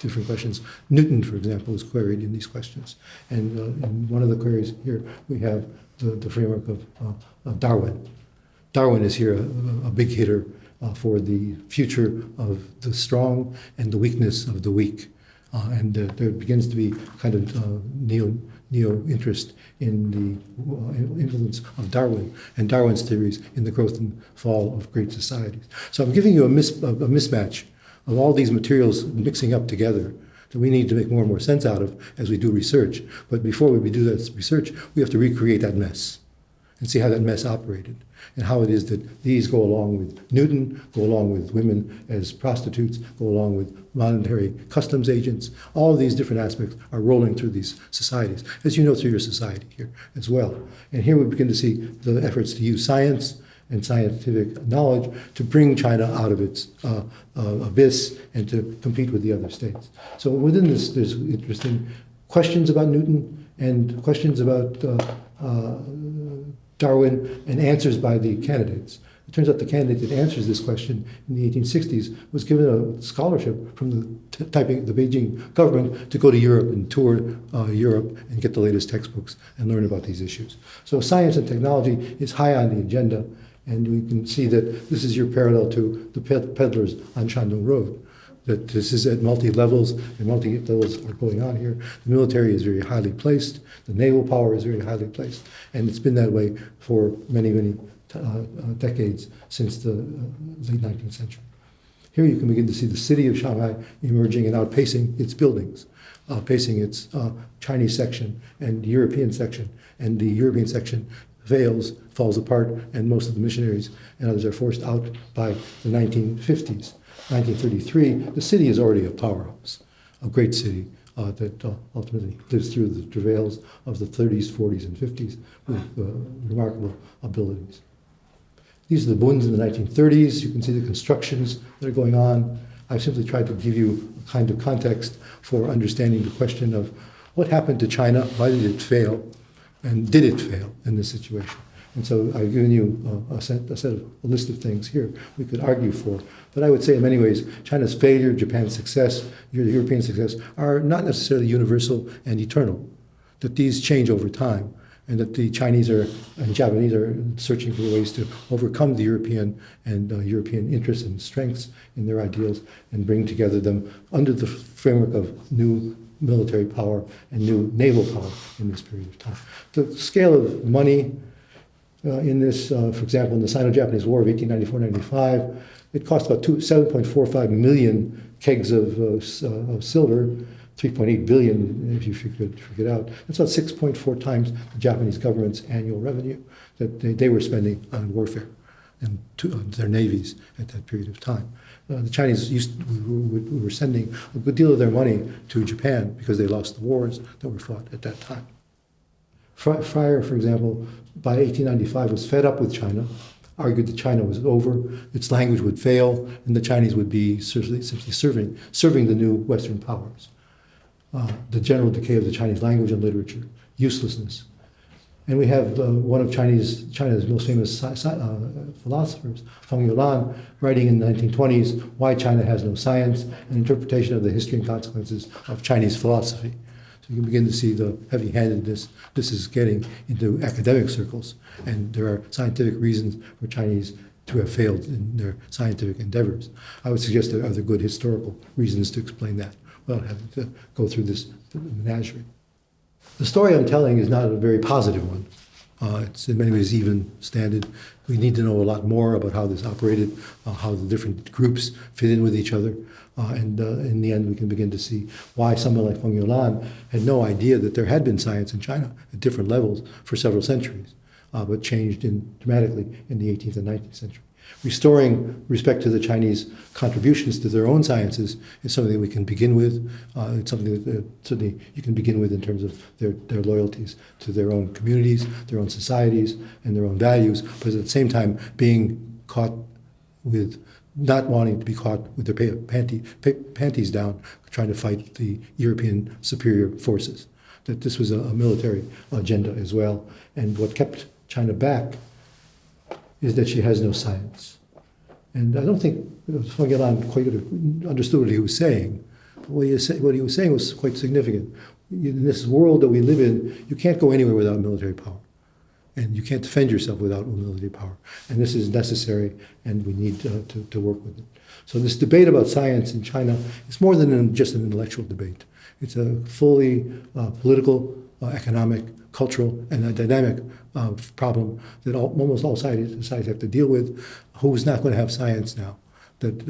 Speaker 3: different questions. Newton, for example, was queried in these questions. And uh, in one of the queries here, we have the, the framework of, uh, of, Darwin. Darwin is here a, a big hitter uh, for the future of the strong and the weakness of the weak. Uh, and uh, there begins to be kind of neo, neo interest in the uh, influence of Darwin and Darwin's theories in the growth and fall of great societies. So I'm giving you a, mis, a mismatch of all these materials mixing up together that we need to make more and more sense out of as we do research. But before we do that research, we have to recreate that mess and see how that mess operated and how it is that these go along with Newton, go along with women as prostitutes, go along with monetary customs agents. All these different aspects are rolling through these societies, as you know through your society here as well. And here we begin to see the efforts to use science and scientific knowledge to bring China out of its uh, uh, abyss and to compete with the other states. So within this, there's interesting questions about Newton and questions about uh, uh, Darwin and answers by the candidates. It turns out the candidate that answers this question in the 1860s was given a scholarship from the t- Taiping, the Beijing government to go to Europe and tour uh, Europe and get the latest textbooks and learn about these issues. So science and technology is high on the agenda, and we can see that this is your parallel to the ped- peddlers on Shandong Road. That this is at multi levels, and multi levels are going on here. The military is very highly placed, the naval power is very highly placed, and it's been that way for many, many uh, uh, decades since the uh, late 19th century. Here you can begin to see the city of Shanghai emerging and outpacing its buildings, outpacing its uh, Chinese section and European section. And the European section fails, falls apart, and most of the missionaries and others are forced out by the 1950s. 1933, the city is already a powerhouse, a great city uh, that uh, ultimately lives through the travails of the 30s, 40s, and 50s with uh, remarkable abilities. These are the Bunds in the 1930s. You can see the constructions that are going on. I've simply tried to give you a kind of context for understanding the question of what happened to China, why did it fail, and did it fail in this situation. And so I've given you a, set, a set of a list of things here we could argue for. But I would say, in many ways, China's failure, Japan's success, European success are not necessarily universal and eternal. That these change over time and that the Chinese are and Japanese are searching for ways to overcome the European and uh, European interests and strengths in their ideals and bring together them under the framework of new military power and new naval power in this period of time. The scale of money in this, uh, for example, in the Sino-Japanese War of 1894-95, it cost about two, 7.45 million kegs of, uh, uh of silver 3.8 billion if you figure it, figure it out. That's about 6.4 times the Japanese government's annual revenue that they, they were spending on warfare and to, uh, their navies at that period of time. Uh, the Chinese used we, we were sending a good deal of their money to Japan because they lost the wars that were fought at that time. Fryer, for example, by 1895 was fed up with China, argued that China was over, its language would fail, and the Chinese would be simply serving, serving the new Western powers uh, the general decay of the Chinese language and literature, uselessness. And we have uh, one of Chinese, China's most famous uh, philosophers, Feng Youlan, writing in the 1920s, Why China Has No Science, an interpretation of the history and consequences of Chinese philosophy. You can begin to see the heavy handedness this is getting into academic circles. And there are scientific reasons for Chinese to have failed in their scientific endeavors. I would suggest there are other good historical reasons to explain that without having to go through this menagerie. The story I'm telling is not a very positive one. Uh, it's in many ways even standard. We need to know a lot more about how this operated, uh, how the different groups fit in with each other. Uh, and uh, in the end, we can begin to see why someone like Feng Youlan had no idea that there had been science in China at different levels for several centuries, uh, but changed in, dramatically in the 18th and 19th century restoring respect to the Chinese contributions to their own sciences is something that we can begin with. Uh, it's something that uh, certainly you can begin with in terms of their, their loyalties to their own communities, their own societies, and their own values, but at the same time being caught with not wanting to be caught with their panty, panties down, trying to fight the European superior forces. That this was a, a military agenda as well. And what kept China back is that she has no science. And I don't think Feng Youlan quite understood what he was saying. But what he, was, what he was saying was quite significant. In this world that we live in, you can't go anywhere without military power. And you can't defend yourself without military power. And this is necessary, and we need to, to work with it. So this debate about science in China is more than just an intellectual debate. It's a fully uh, political, uh, economic, cultural, and a dynamic uh, problem that all, almost all societies, have to deal with. Who's not going to have science now that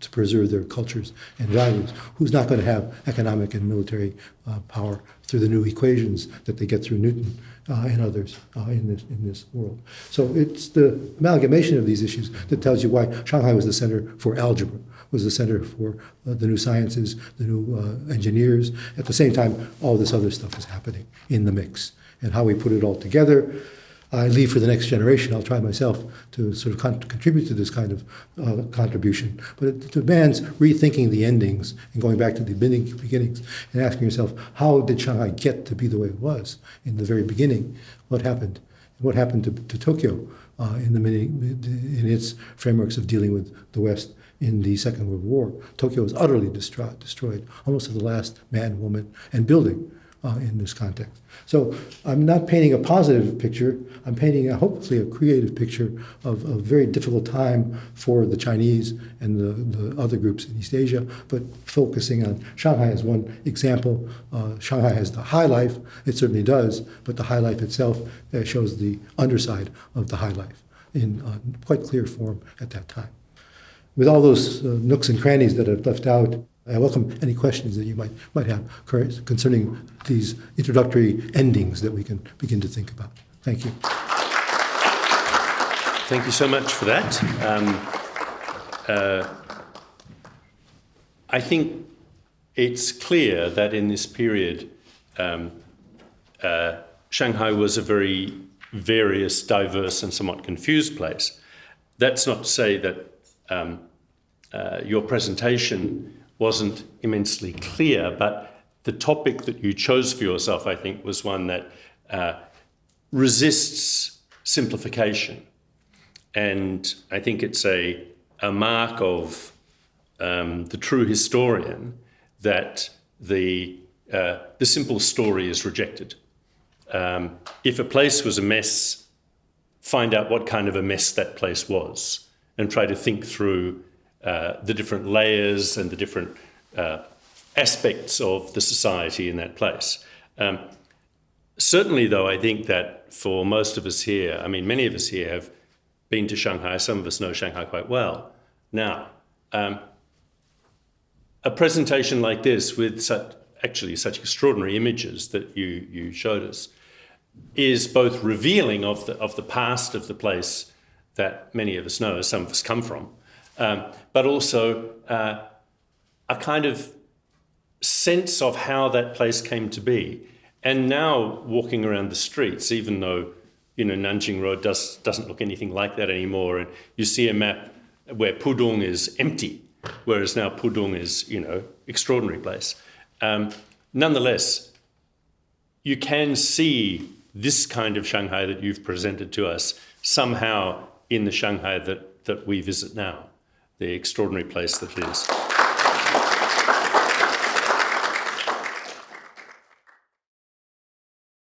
Speaker 3: to preserve their cultures and values? Who's not going to have economic and military uh, power through the new equations that they get through Newton uh, and others uh, in this in this world? So it's the amalgamation of these issues that tells you why Shanghai was the center for algebra was the center for uh, the new sciences, the new uh, engineers. At the same time, all this other stuff is happening in the mix and how we put it all together. I leave for the next generation, I'll try myself to sort of con- contribute to this kind of uh, contribution. But it demands rethinking the endings and going back to the beginning- beginnings and asking yourself, how did Shanghai get to be the way it was in the very beginning? What happened? What happened to, to Tokyo uh, in, the, mini- in its frameworks of dealing with the West in the Second World War? Tokyo was utterly destroyed, destroyed almost to the last man, woman, and building uh, in this context. So I'm not painting a positive picture. I'm painting, a, hopefully, a creative picture of a very difficult time for the Chinese and the, the other groups in East Asia, but focusing on Shanghai as one example. Uh, Shanghai has the high life, it certainly does, but the high life itself uh, shows the underside of the high life in uh, quite clear form at that time. With all those uh, nooks and crannies that I've left out, I welcome any questions that you might, might have concerning these introductory endings that we can begin to think about. Thank you.
Speaker 2: Thank you so much for that. Um, uh, I think it's clear that in this period, um, uh, Shanghai was a very various, diverse, and somewhat confused place. That's not to say that um, uh, your presentation wasn't immensely clear, but the topic that you chose for yourself, I think, was one that uh, resists simplification. And I think it's a, a mark of um, the true historian that the, uh, the simple story is rejected. Um, if a place was a mess, find out what kind of a mess that place was and try to think through uh, the different layers and the different uh, aspects of the society in that place. Um, certainly, though, I think that for most of us here, I mean, many of us here have been to Shanghai, some of us know Shanghai quite well. Now, um, a presentation like this with such, actually such extraordinary images that you, you showed us is both revealing of the, of the past of the place that many of us know, as some of us come from, um, but also uh, a kind of sense of how that place came to be. And now walking around the streets, even though you know Nanjing Road does, doesn't look anything like that anymore, and you see a map where Pudong is empty, whereas now Pudong is you know extraordinary place. Um, nonetheless, you can see this kind of Shanghai that you've presented to us somehow in the Shanghai that, that we visit now the extraordinary place that it is.